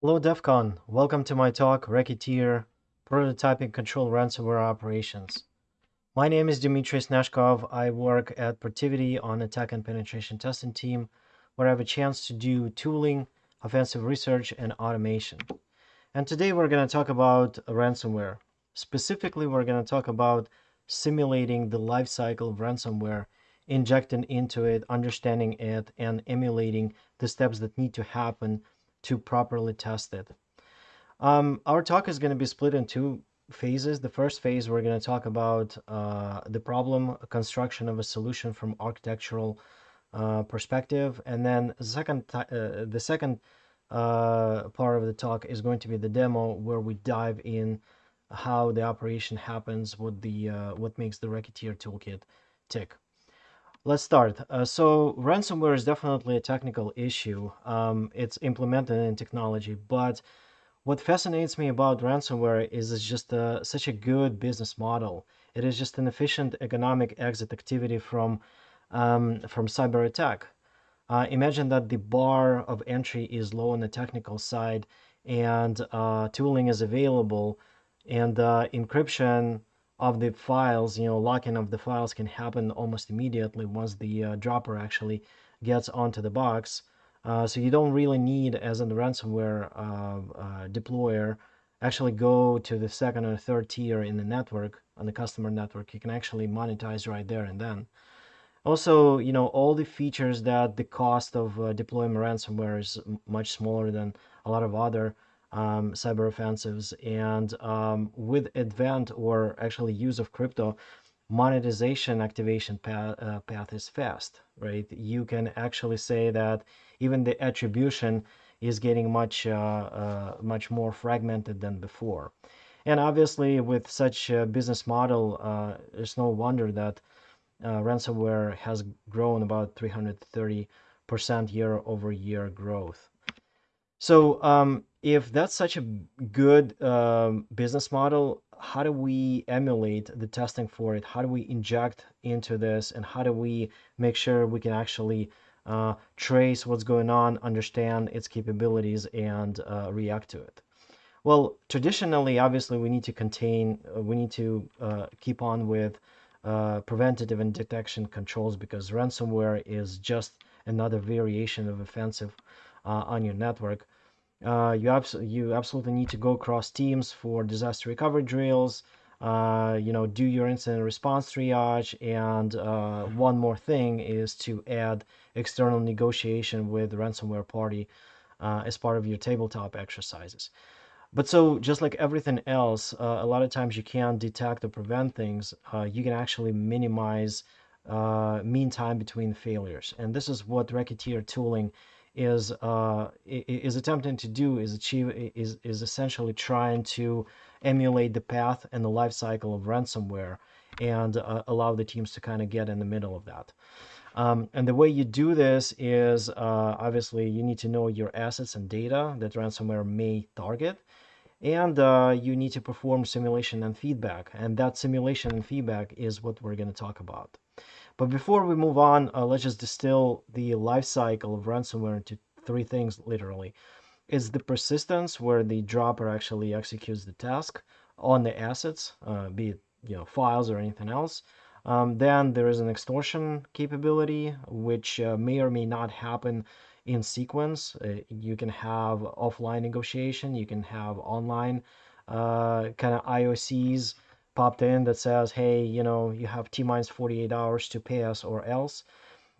Hello DEFCON, welcome to my talk, Racketeer, Prototyping Control Ransomware Operations. My name is Dmitry Snezhkov. I work at Protiviti on attack and penetration testing team, where I have a chance to do tooling, offensive research, and automation. And today we're going to talk about ransomware. Specifically, we're going to talk about simulating the life cycle of ransomware, injecting into it, understanding it, and emulating the steps that need to happen to properly test it. Um, our talk is going to be split in two phases. The first phase, we're going to talk about uh, the problem construction of a solution from architectural uh, perspective, and then the second uh, the second uh, part of the talk is going to be the demo, where we dive in how the operation happens, what the uh, what makes the Racketeer toolkit tick. Let's start. Uh, so ransomware is definitely a technical issue. Um, it's implemented in technology, but what fascinates me about ransomware is it's just a, such a good business model. It is just an efficient economic exit activity from um, from cyber attack. Uh, imagine that the bar of entry is low on the technical side, and uh, tooling is available, and uh, encryption of the files, you know, locking of the files can happen almost immediately once the uh, dropper actually gets onto the box. Uh, so you don't really need, as in the ransomware uh, uh, deployer, actually go to the second or third tier in the network, on the customer network. You can actually monetize right there and then. Also, you know, all the features that the cost of uh, deploying ransomware is much smaller than a lot of other um, cyber offensives. And um, with advent or actually use of crypto, monetization activation path, uh, path is fast, right? You can actually say that even the attribution is getting much uh, uh, much more fragmented than before. And obviously, with such a business model, uh, it's no wonder that uh, ransomware has grown about 330% year over year growth. So um, if that's such a good um, business model, how do we emulate the testing for it? How do we inject into this? And how do we make sure we can actually uh, trace what's going on, understand its capabilities, and uh, react to it? Well, traditionally, obviously, we need to contain, uh, we need to uh, keep on with uh, preventative and detection controls because ransomware is just another variation of offensive on your network. Uh, you, abs- you absolutely need to go across teams for disaster recovery drills. Uh, you know, do your incident response triage. And uh, one more thing is to add external negotiation with the ransomware party uh, as part of your tabletop exercises. But so, just like everything else, uh, a lot of times you can't detect or prevent things. Uh, you can actually minimize mean time between failures. And this is what Racketeer tooling is uh, is attempting to do is achieve is is essentially trying to emulate the path and the life cycle of ransomware and uh, allow the teams to kind of get in the middle of that. Um, and the way you do this is uh, obviously you need to know your assets and data that ransomware may target. And uh, you need to perform simulation and feedback. And that simulation and feedback is what we're going to talk about. But before we move on, uh, let's just distill the life cycle of ransomware into three things, literally. Is the persistence, where the dropper actually executes the task on the assets, uh, be it you know files or anything else. Um, then there is an extortion capability, which uh, may or may not happen in sequence. Uh, you can have offline negotiation, you can have online uh, kind of IOCs popped in that says, hey, you know, you have T minus 48 hours to pay us or else.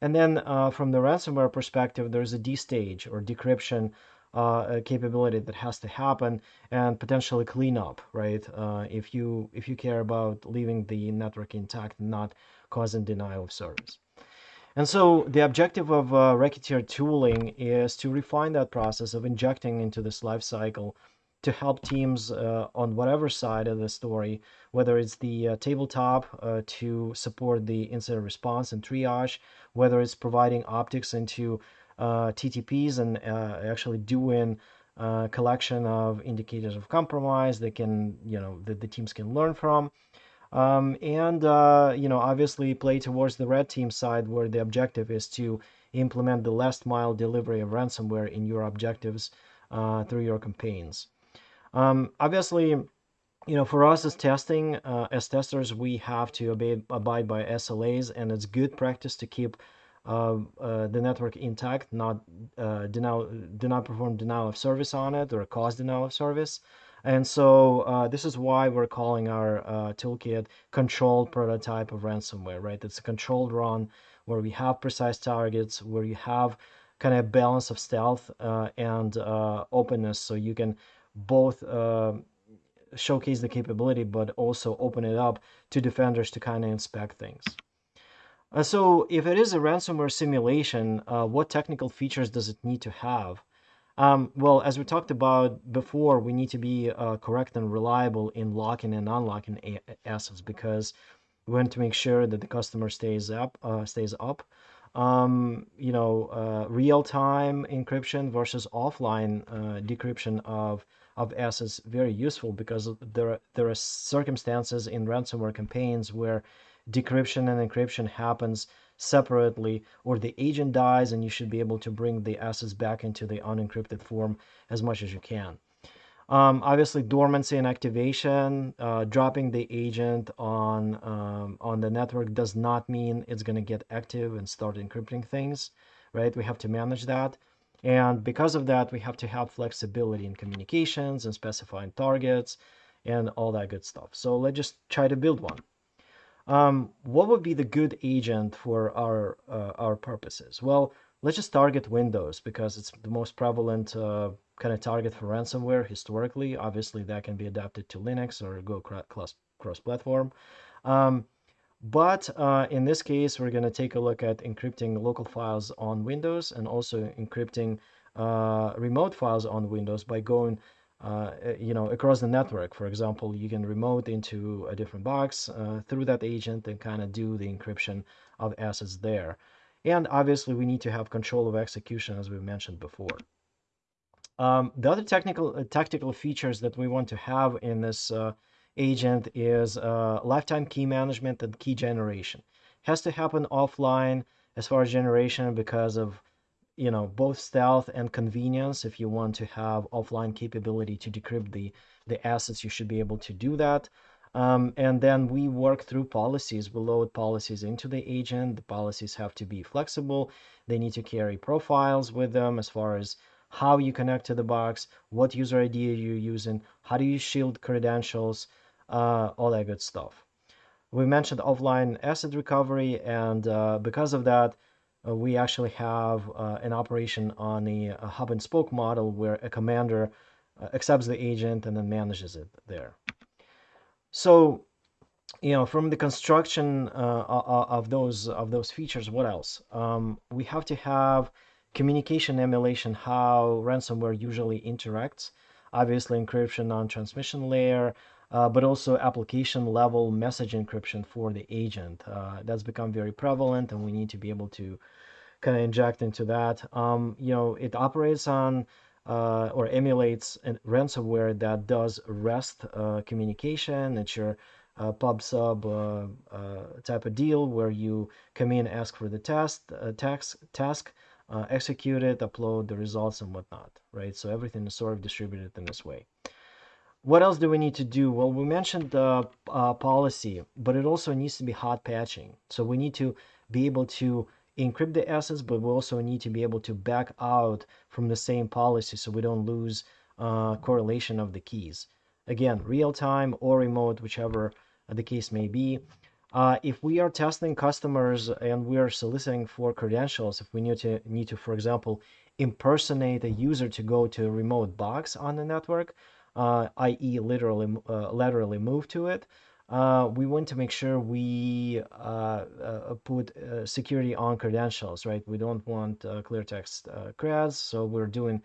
And then uh, from the ransomware perspective, there's a D stage or decryption uh, capability that has to happen and potentially clean up, right? Uh, if you if you care about leaving the network intact not causing denial of service. And so the objective of uh, Racketeer tooling is to refine that process of injecting into this life cycle to help teams uh, on whatever side of the story, whether it's the uh, tabletop uh, to support the incident response and triage, whether it's providing optics into uh, TTPs and uh, actually doing uh, collection of indicators of compromise that can, you know, that the teams can learn from. Um, and, you know, obviously play towards the red team side where the objective is to implement the last mile delivery of ransomware in your objectives through your campaigns. Um, obviously, you know, for us as testing, uh, as testers, we have to obey, abide by SLAs, and it's good practice to keep uh, uh, the network intact, not uh, denial, do not perform denial of service on it or cause denial of service. And so uh, this is why we're calling our uh, toolkit controlled prototype of ransomware, right? It's a controlled run where we have precise targets, where you have kind of balance of stealth uh, and uh, openness, so you can both uh, showcase the capability, but also open it up to defenders to kind of inspect things. Uh, so if it is a ransomware simulation, what technical features does it need to have? Um, well, as we talked about before, we need to be uh, correct and reliable in locking and unlocking assets because we want to make sure that the customer stays up, uh, stays up. Um, you know, uh, real-time encryption versus offline uh, decryption of of assets very useful because there are, there are circumstances in ransomware campaigns where decryption and encryption happens separately or the agent dies and you should be able to bring the assets back into the unencrypted form as much as you can. Um, obviously, dormancy and activation, uh, dropping the agent on um, on the network does not mean it's going to get active and start encrypting things, right? We have to manage that. And because of that, we have to have flexibility in communications and specifying targets and all that good stuff. So let's just try to build one. Um, what would be the good agent for our uh, our purposes? Well, let's just target Windows because it's the most prevalent uh, kind of target for ransomware historically. Obviously, that can be adapted to Linux or go cross cross platform. Um, but uh, in this case, we're going to take a look at encrypting local files on Windows and also encrypting uh, remote files on Windows by going uh, you know, across the network. For example, you can remote into a different box uh, through that agent and kind of do the encryption of assets there. And obviously, we need to have control of execution, as we mentioned before. Um, the other technical uh, tactical features that we want to have in this uh, agent is uh, lifetime key management and key generation. Has to happen offline as far as generation because of you know both stealth and convenience. If you want to have offline capability to decrypt the the assets you should be able to do that. Um, and then we work through policies. We load policies into the agent. The policies have to be flexible. They need to carry profiles with them as far as how you connect to the box what user id you're using how do you shield credentials uh, all that good stuff we mentioned offline asset recovery and uh, because of that uh, we actually have uh, an operation on a, hub and spoke model where a commander uh, accepts the agent and then manages it there. So, you know, from the construction uh, of those of those features, what else? Um, we have to have communication emulation, how ransomware usually interacts. Obviously, encryption on transmission layer, uh, but also application level message encryption for the agent. Uh, that's become very prevalent, and we need to be able to kind of inject into that. Um, you know, it operates on uh, or emulates ransomware that does REST uh, communication. It's your uh, pub sub uh, type of deal where you come in, ask for the test, task, task execute it, upload the results and whatnot, right? So everything is sort of distributed in this way what else do we need to do? Well, we mentioned the uh, policy, but it also needs to be hot patching. So we need to be able to encrypt the assets, but we also need to be able to back out from the same policy so we don't lose uh, correlation of the keys. Again, real time or remote, whichever the case may be. Uh, if we are testing customers and we are soliciting for credentials, if we need to need to, for example, impersonate a user to go to a remote box on the network, i.e. literally uh, laterally move to it, uh, we want to make sure we uh, uh, put uh, security on credentials, right? We don't want clear text creds, so we're doing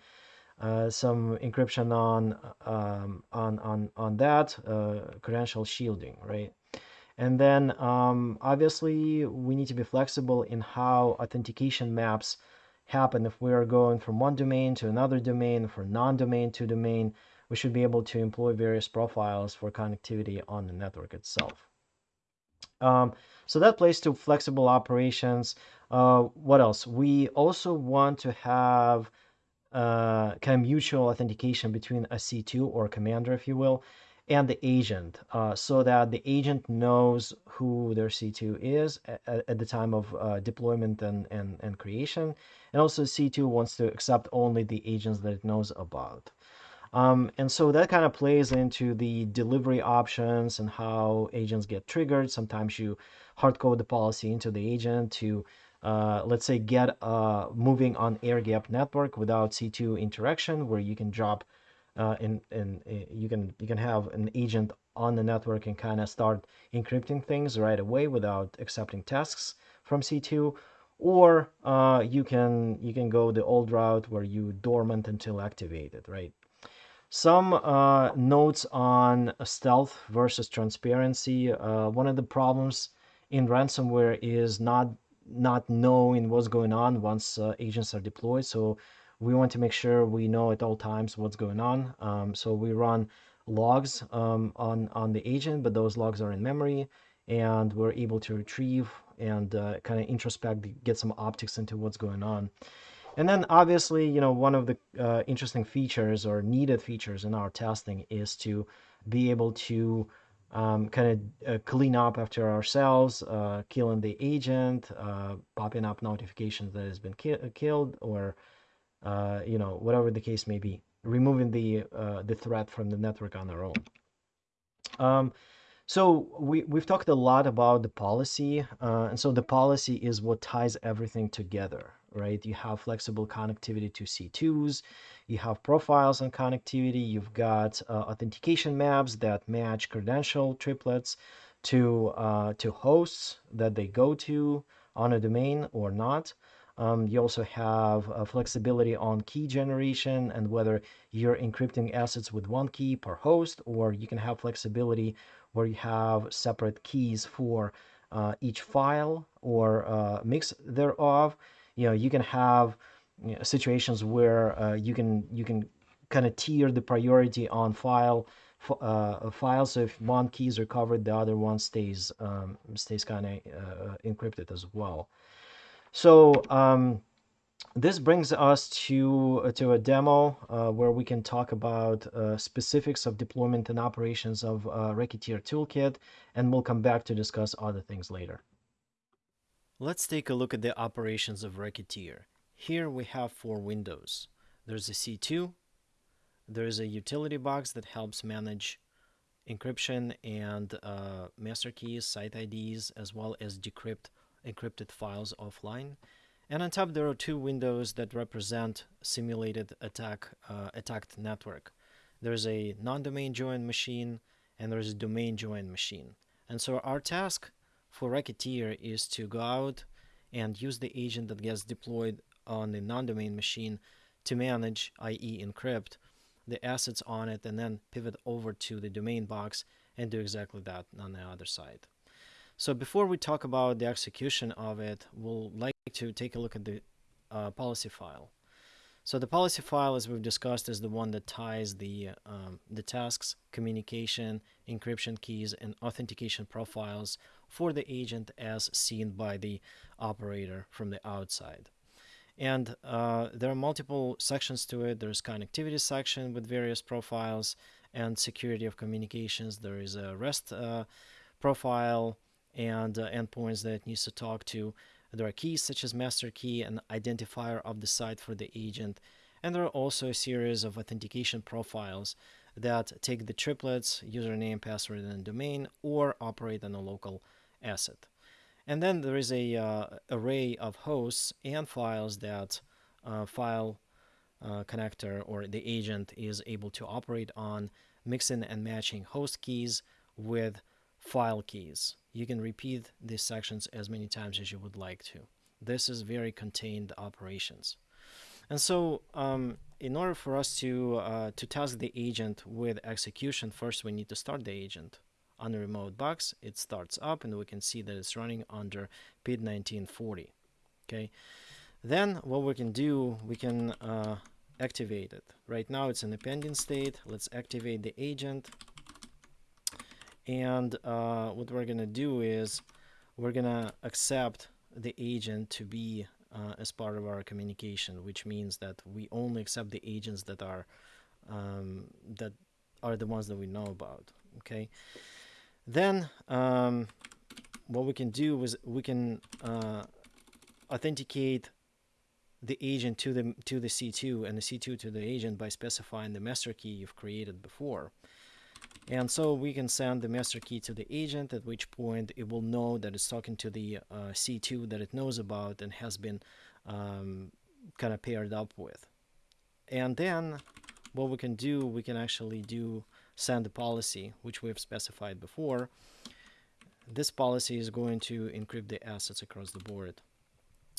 some encryption on um, on on on that credential shielding, right? And then um, obviously we need to be flexible in how authentication maps happen if we are going from one domain to another domain, from non-domain to domain we should be able to employ various profiles for connectivity on the network itself. Um, so that plays to flexible operations. Uh, what else? We also want to have uh, kind of mutual authentication between a C2 or commander, if you will, and the agent uh, so that the agent knows who their C2 is at, at the time of uh, deployment and, and, and creation. And also C2 wants to accept only the agents that it knows about. Um, and so that kind of plays into the delivery options and how agents get triggered. Sometimes you hard code the policy into the agent to, uh, let's say, get uh, moving on air gap network without C2 interaction, where you can drop uh, and and uh, you can you can have an agent on the network and kind of start encrypting things right away without accepting tasks from C2 or uh, you can you can go the old route where you dormant until activated right some uh, notes on stealth versus transparency uh, one of the problems in ransomware is not not knowing what's going on once uh, agents are deployed so we want to make sure we know at all times what's going on. Um, so we run logs um, on, on the agent, but those logs are in memory and we're able to retrieve and uh, kind of introspect, get some optics into what's going on. And then obviously, you know, one of the uh, interesting features or needed features in our testing is to be able to um, kind of uh, clean up after ourselves, uh, killing the agent, uh, popping up notifications that has been ki killed or uh, you know, whatever the case may be, removing the uh, the threat from the network on our own. Um, so we, we've talked a lot about the policy, uh, and so the policy is what ties everything together, right? You have flexible connectivity to C2s, you have profiles on connectivity, you've got uh, authentication maps that match credential triplets to, uh, to hosts that they go to on a domain or not. Um, you also have uh, flexibility on key generation and whether you're encrypting assets with one key per host, or you can have flexibility where you have separate keys for uh, each file or uh, mix thereof. You know, you can have you know, situations where uh, you can you can kind of tier the priority on file uh, files. So if one key is recovered, the other one stays um, stays kind of uh, encrypted as well. So um, this brings us to uh, to a demo uh, where we can talk about uh, specifics of deployment and operations of uh, Racketeer Toolkit, and we'll come back to discuss other things later. Let's take a look at the operations of Racketeer. Here we have four windows. There's a C2, there's a utility box that helps manage encryption and uh, master keys, site IDs, as well as decrypt encrypted files offline. And on top there are two windows that represent simulated attack uh, attacked network. There's a non-domain joined machine and there's a domain joined machine. And so our task for Racketeer is to go out and use the agent that gets deployed on the non-domain machine to manage, i.e. encrypt, the assets on it and then pivot over to the domain box and do exactly that on the other side. So before we talk about the execution of it, we'll like to take a look at the uh, policy file. So the policy file, as we've discussed, is the one that ties the, um, the tasks, communication, encryption keys, and authentication profiles for the agent as seen by the operator from the outside. And uh, there are multiple sections to it. There's connectivity section with various profiles and security of communications. There is a REST uh, profile, and uh, endpoints that needs to talk to. There are keys such as master key and identifier of the site for the agent. And there are also a series of authentication profiles that take the triplets, username, password, and domain, or operate on a local asset. And then there is a uh, array of hosts and files that uh, file uh, connector or the agent is able to operate on, mixing and matching host keys with file keys. You can repeat these sections as many times as you would like to. This is very contained operations. And so um, in order for us to, uh, to task the agent with execution, first we need to start the agent on the remote box. It starts up and we can see that it's running under PID 1940. Okay. Then what we can do, we can uh, activate it. Right now it's in a pending state. Let's activate the agent and uh, what we're gonna do is we're gonna accept the agent to be uh, as part of our communication, which means that we only accept the agents that are um, that are the ones that we know about. Okay. Then um, what we can do is we can uh, authenticate the agent to the to the C2 and the C2 to the agent by specifying the master key you've created before. And so we can send the master key to the agent, at which point it will know that it's talking to the uh, C2 that it knows about and has been um, kind of paired up with. And then what we can do, we can actually do send a policy, which we've specified before. This policy is going to encrypt the assets across the board.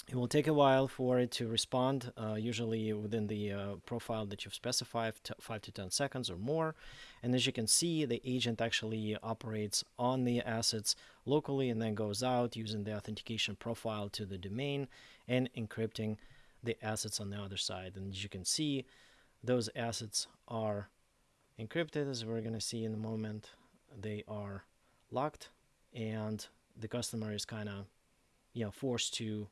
It will take a while for it to respond, uh, usually within the uh, profile that you've specified, 5 to 10 seconds or more. And as you can see, the agent actually operates on the assets locally and then goes out using the authentication profile to the domain and encrypting the assets on the other side. And as you can see, those assets are encrypted, as we're going to see in a moment. They are locked, and the customer is kind of you know, forced to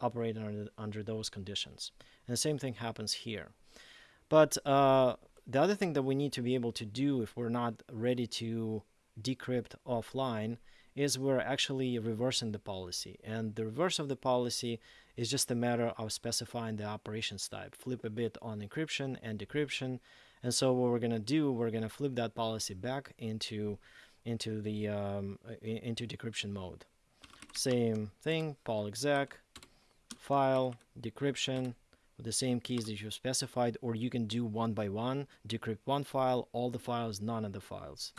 operate under, under those conditions. And the same thing happens here. But uh, the other thing that we need to be able to do if we're not ready to decrypt offline is we're actually reversing the policy. And the reverse of the policy is just a matter of specifying the operations type. Flip a bit on encryption and decryption. And so what we're going to do, we're going to flip that policy back into into the um, into decryption mode. Same thing, pol exec, file, decryption, with the same keys that you specified, or you can do one by one, decrypt one file, all the files, none of the files.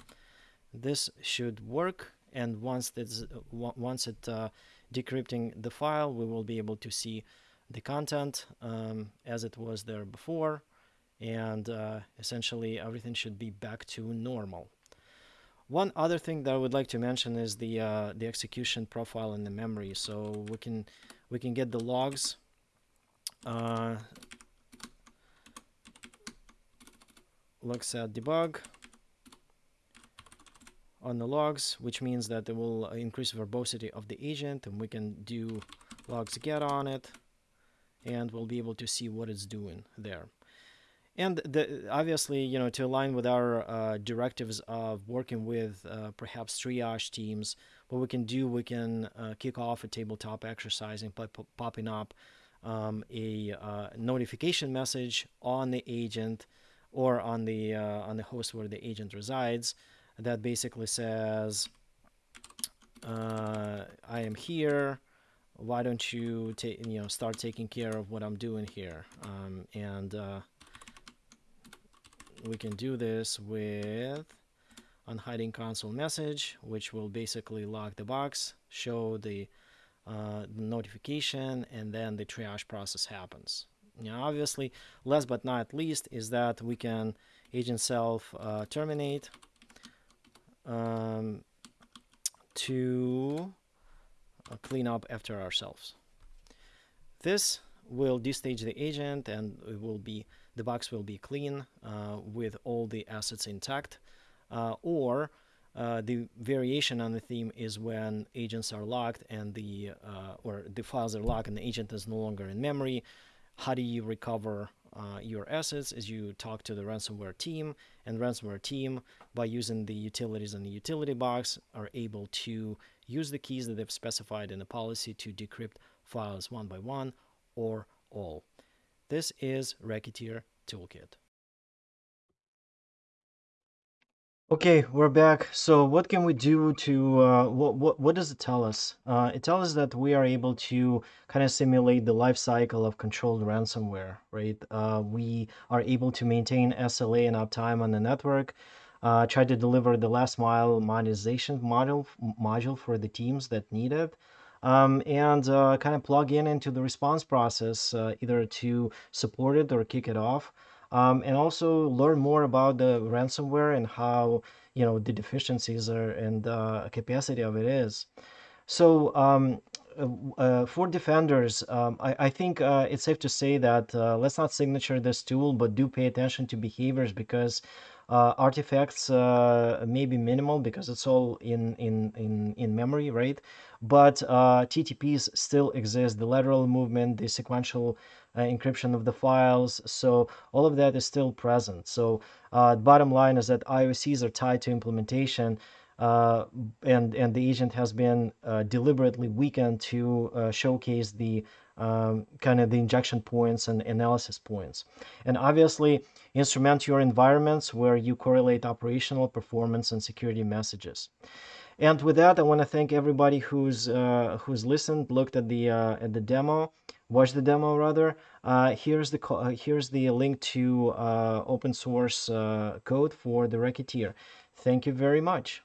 This should work, and once it's once it uh, decrypting the file, we will be able to see the content um, as it was there before, and uh, essentially everything should be back to normal. One other thing that I would like to mention is the uh, the execution profile in the memory. So we can we can get the logs. Uh, looks at debug on the logs, which means that it will increase verbosity of the agent, and we can do logs get on it, and we'll be able to see what it's doing there. And the, obviously, you know, to align with our uh, directives of working with uh, perhaps triage teams, what we can do, we can uh, kick off a tabletop exercise and pop popping up um, a uh, notification message on the agent or on the uh, on the host where the agent resides that basically says, uh, "I am here. Why don't you take you know start taking care of what I'm doing here?" Um, and we can do this with unhiding console message, which will basically lock the box, show the, uh, notification, and then the triage process happens. Now, obviously, last but not least is that we can agent self uh, terminate um, to uh, clean up after ourselves. This will destage the agent and it will be the box will be clean uh, with all the assets intact. Uh, or uh, the variation on the theme is when agents are locked and the or the files are locked and the agent is no longer in memory. How do you recover uh, your assets as you talk to the ransomware team and ransomware team by using the utilities in the utility box are able to use the keys that they've specified in the policy to decrypt files one by one or all. This is Racketeer Toolkit. Okay, we're back. So what can we do to, uh, what, what, what does it tell us? Uh, it tells us that we are able to kind of simulate the life cycle of controlled ransomware, right? Uh, we are able to maintain SLA and uptime on the network, uh, try to deliver the last mile monetization module, module for the teams that need it, um, and uh, kind of plug in into the response process uh, either to support it or kick it off. Um, and also learn more about the ransomware and how you know the deficiencies are and the capacity of it is. So um, uh, for defenders, um, I, I, think uh, it's safe to say that uh, let's not signature this tool, but do pay attention to behaviors because uh, artifacts uh, may be minimal because it's all in in in in memory, right? But uh, TTPs still exist. The lateral movement, the sequential encryption of the files, so all of that is still present. So bottom line is that IOCs are tied to implementation. Uh, and and the agent has been uh, deliberately weakened to uh, showcase the um, kind of the injection points and analysis points. And obviously, instrument your environments where you correlate operational performance and security messages. And with that, I want to thank everybody who's uh, who's listened, looked at the uh, at the demo, watched the demo rather. Uh, here's the here's the link to open source code for the Racketeer. Thank you very much.